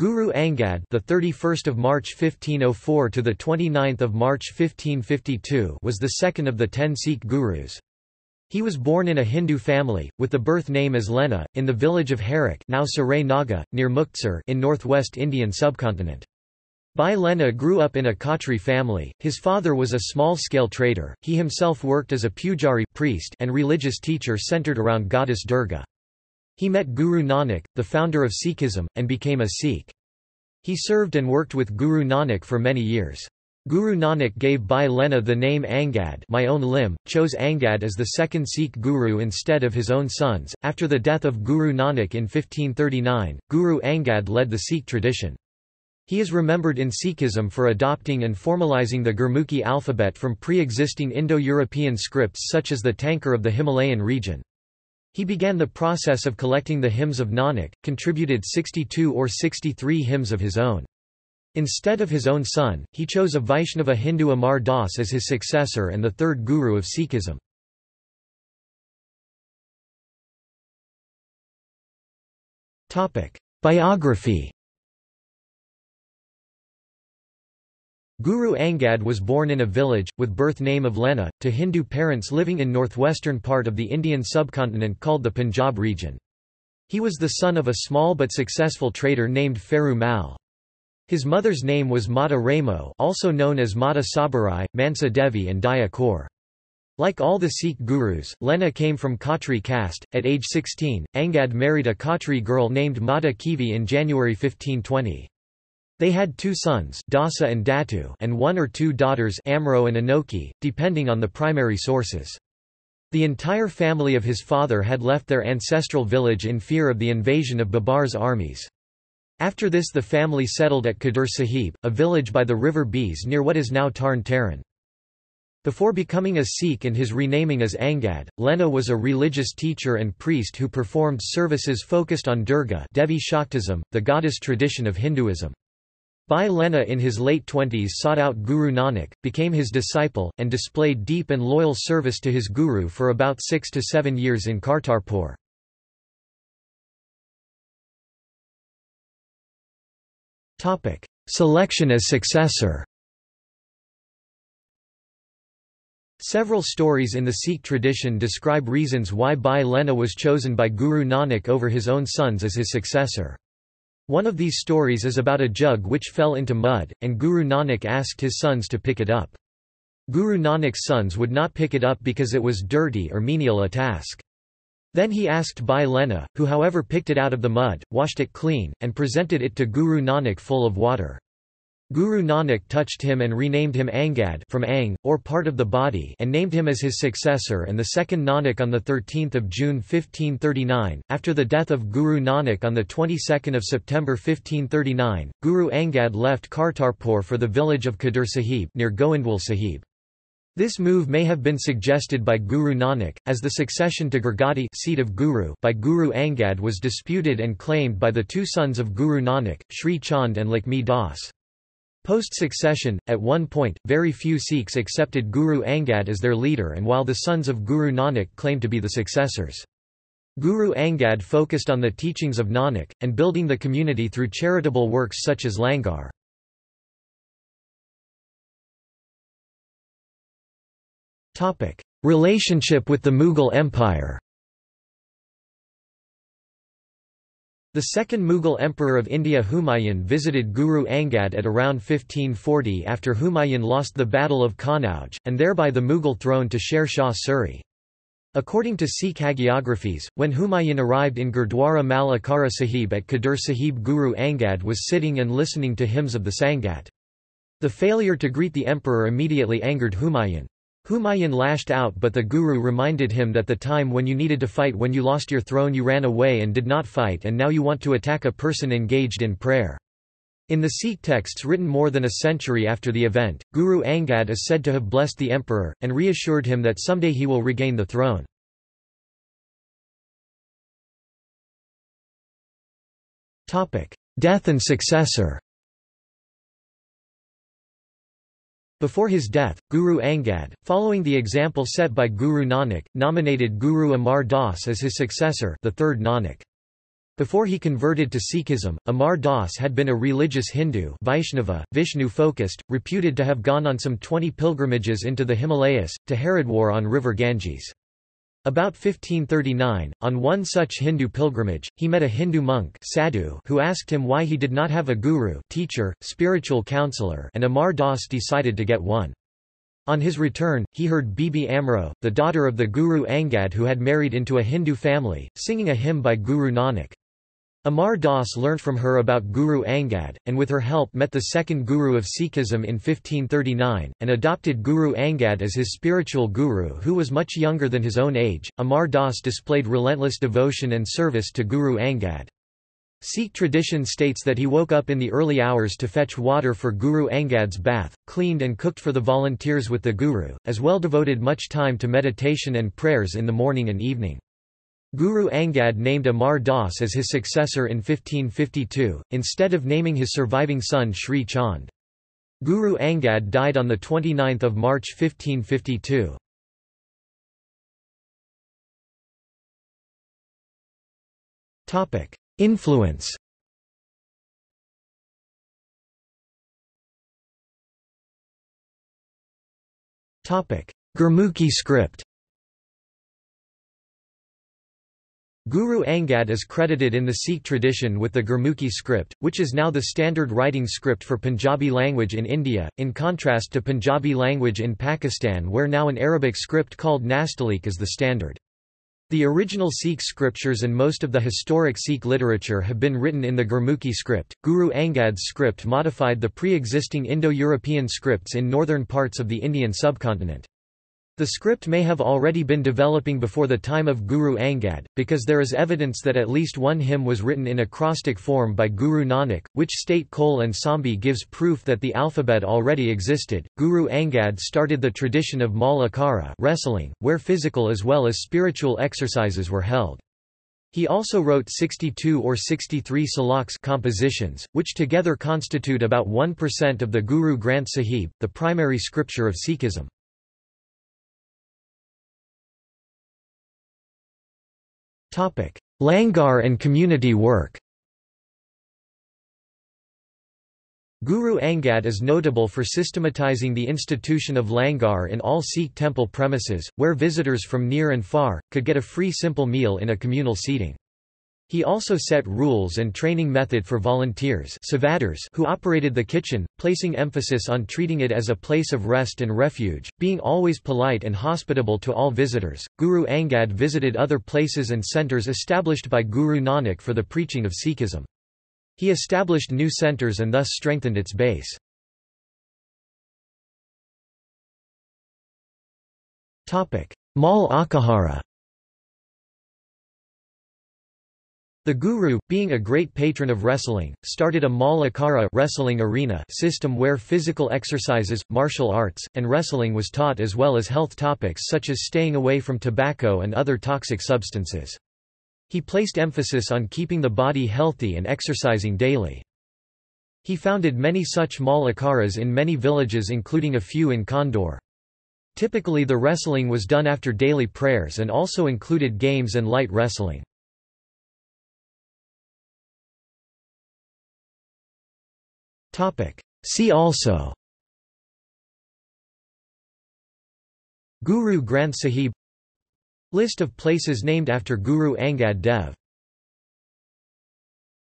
Guru Angad, the 31st of March 1504 to the 29th of March 1552, was the second of the 10 Sikh gurus. He was born in a Hindu family, with the birth name as Lena, in the village of Harak now Sarai Naga, near Muktsar in northwest Indian subcontinent. Bhai Lena grew up in a Khatri family, his father was a small-scale trader, he himself worked as a pujari priest and religious teacher centered around goddess Durga. He met Guru Nanak, the founder of Sikhism, and became a Sikh. He served and worked with Guru Nanak for many years. Guru Nanak gave Bhai Lena the name Angad my own limb, chose Angad as the second Sikh guru instead of his own sons. After the death of Guru Nanak in 1539, Guru Angad led the Sikh tradition. He is remembered in Sikhism for adopting and formalizing the Gurmukhi alphabet from pre-existing Indo-European scripts such as the Tankar of the Himalayan region. He began the process of collecting the hymns of Nanak, contributed 62 or 63 hymns of his own. Instead of his own son, he chose a Vaishnava Hindu Amar Das as his successor and the third guru of Sikhism. Biography Guru Angad was born in a village, with birth name of Lena, to Hindu parents living in northwestern part of the Indian subcontinent called the Punjab region. He was the son of a small but successful trader named Feru Mal. His mother's name was Mata Ramo also known as Mata Sabarai, Mansa Devi and Daya Kaur. Like all the Sikh gurus, Lena came from Khatri caste. At age 16, Angad married a Khatri girl named Mata Khivi in January 1520. They had two sons Dasa and Datu and one or two daughters Amro and Anokhi, depending on the primary sources. The entire family of his father had left their ancestral village in fear of the invasion of Babar's armies. After this the family settled at Khadur Sahib, a village by the river Beas near what is now Tarn Taran. Before becoming a Sikh and his renaming as Angad, Lena was a religious teacher and priest who performed services focused on Durga Devi Shaktism, the goddess tradition of Hinduism. Bhai Lena in his late twenties sought out Guru Nanak, became his disciple, and displayed deep and loyal service to his guru for about six to seven years in Kartarpur. Selection as successor Several stories in the Sikh tradition describe reasons why Bhai Lena was chosen by Guru Nanak over his own sons as his successor. One of these stories is about a jug which fell into mud, and Guru Nanak asked his sons to pick it up. Guru Nanak's sons would not pick it up because it was dirty or menial a task. Then he asked Bhai Lena, who however picked it out of the mud, washed it clean, and presented it to Guru Nanak full of water. Guru Nanak touched him and renamed him Angad from Ang, or part of the body and named him as his successor and the second Nanak on 13 June 1539. After the death of Guru Nanak on 22 September 1539, Guru Angad left Kartarpur for the village of Khadur Sahib near Goindwal Sahib. This move may have been suggested by Guru Nanak, as the succession to Gurgadi seat of Guru by Guru Angad was disputed and claimed by the two sons of Guru Nanak, Sri Chand and Lakshmi Das. Post-succession, at one point, very few Sikhs accepted Guru Angad as their leader and while the sons of Guru Nanak claimed to be the successors. Guru Angad focused on the teachings of Nanak, and building the community through charitable works such as Langar. Relationship with the Mughal Empire The second Mughal emperor of India Humayun visited Guru Angad at around 1540 after Humayun lost the Battle of Kanauj, and thereby the Mughal throne to Sher Shah Suri. According to Sikh hagiographies, when Humayun arrived in Gurdwara Mal Akhara Sahib at Khadur Sahib Guru Angad was sitting and listening to hymns of the Sangat. The failure to greet the emperor immediately angered Humayun. Humayun lashed out but the Guru reminded him that the time when you needed to fight when you lost your throne you ran away and did not fight and now you want to attack a person engaged in prayer. In the Sikh texts written more than a century after the event, Guru Angad is said to have blessed the emperor, and reassured him that someday he will regain the throne. Death and successor Before his death, Guru Angad, following the example set by Guru Nanak, nominated Guru Amar Das as his successor the third Nanak. Before he converted to Sikhism, Amar Das had been a religious Hindu Vaishnava, Vishnu-focused, reputed to have gone on some 20 pilgrimages into the Himalayas, to Haridwar on river Ganges. About 1539, on one such Hindu pilgrimage, he met a Hindu monk sadhu who asked him why he did not have a guru teacher, spiritual counselor and Amar Das decided to get one. On his return, he heard Bibi Amro, the daughter of the Guru Angad who had married into a Hindu family, singing a hymn by Guru Nanak. Amar Das learnt from her about Guru Angad, and with her help met the second Guru of Sikhism in 1539, and adopted Guru Angad as his spiritual guru who was much younger than his own age. Amar Das displayed relentless devotion and service to Guru Angad. Sikh tradition states that he woke up in the early hours to fetch water for Guru Angad's bath, cleaned and cooked for the volunteers with the Guru, as well devoted much time to meditation and prayers in the morning and evening. Guru Angad named Amar Das as his successor in 1552, instead of naming his surviving son Sri Chand. Guru Angad died on 29 March 1552. Influence Gurmukhi script Guru Angad is credited in the Sikh tradition with the Gurmukhi script, which is now the standard writing script for Punjabi language in India, in contrast to Punjabi language in Pakistan where now an Arabic script called Nastaliq is the standard. The original Sikh scriptures and most of the historic Sikh literature have been written in the Gurmukhi script. Guru Angad's script modified the pre-existing Indo-European scripts in northern parts of the Indian subcontinent. The script may have already been developing before the time of Guru Angad, because there is evidence that at least one hymn was written in acrostic form by Guru Nanak, which state Cole and Sambhi gives proof that the alphabet already existed. Guru Angad started the tradition of Mal Akhara wrestling, where physical as well as spiritual exercises were held. He also wrote 62 or 63 saloks compositions, which together constitute about 1% of the Guru Granth Sahib, the primary scripture of Sikhism. Langar and community work Guru Angad is notable for systematizing the institution of langar in all Sikh temple premises, where visitors from near and far, could get a free simple meal in a communal seating. He also set rules and training method for volunteers who operated the kitchen, placing emphasis on treating it as a place of rest and refuge, being always polite and hospitable to all visitors. Guru Angad visited other places and centers established by Guru Nanak for the preaching of Sikhism. He established new centers and thus strengthened its base. Mal Akhara The Guru, being a great patron of wrestling, started a Mal Akhara wrestling arena system where physical exercises, martial arts, and wrestling was taught as well as health topics such as staying away from tobacco and other toxic substances. He placed emphasis on keeping the body healthy and exercising daily. He founded many such Mal Akharas in many villages including a few in Khadur. Typically the wrestling was done after daily prayers and also included games and light wrestling. See also. Guru Granth Sahib. List of places named after Guru Angad Dev